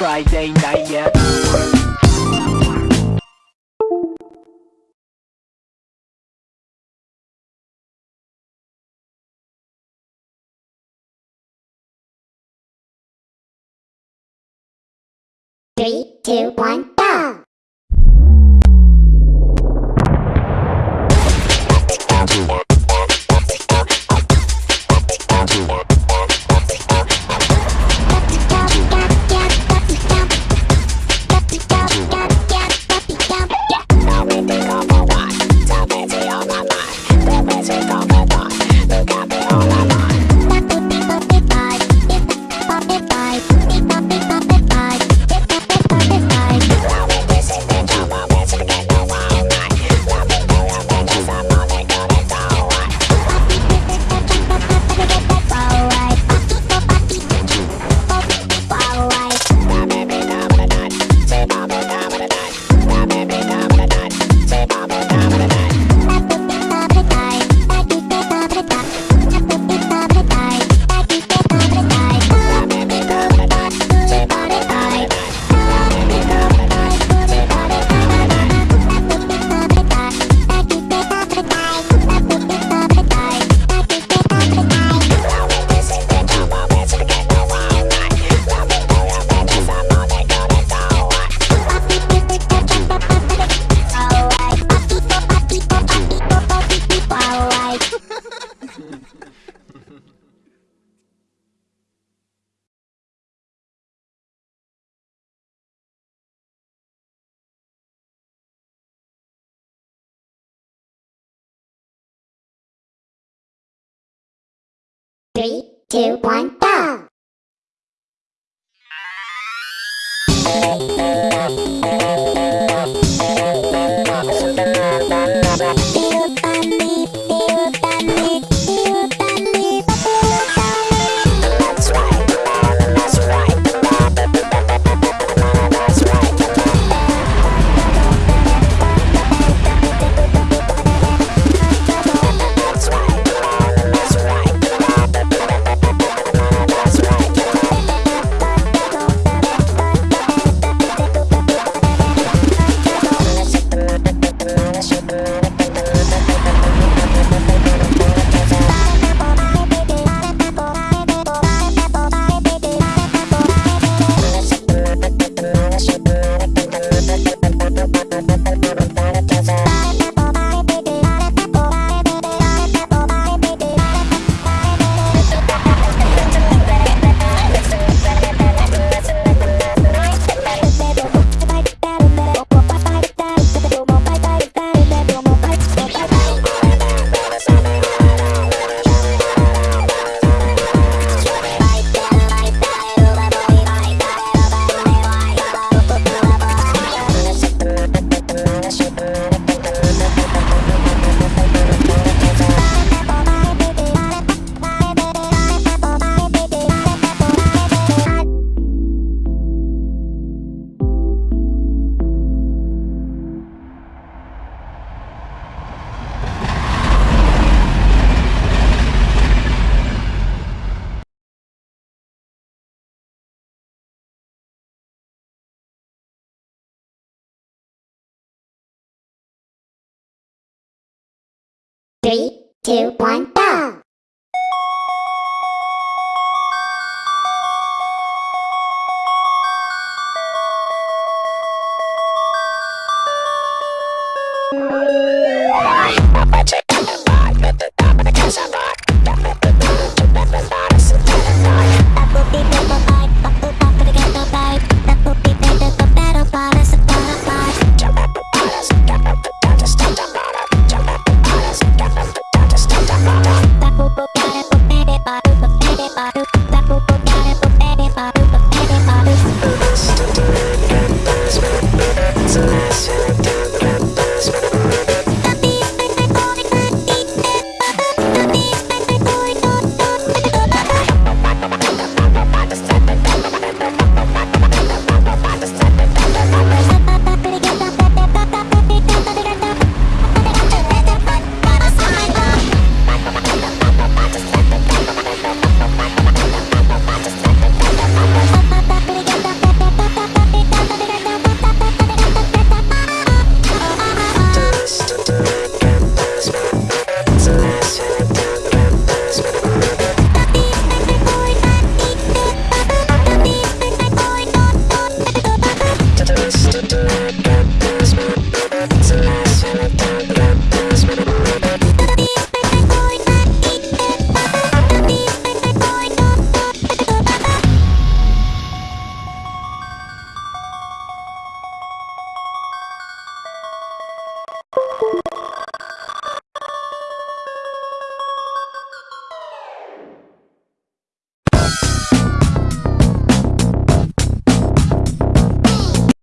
Friday night, yeah. Three, two, one, down. Three, two, one, go! Three, two, one, go! That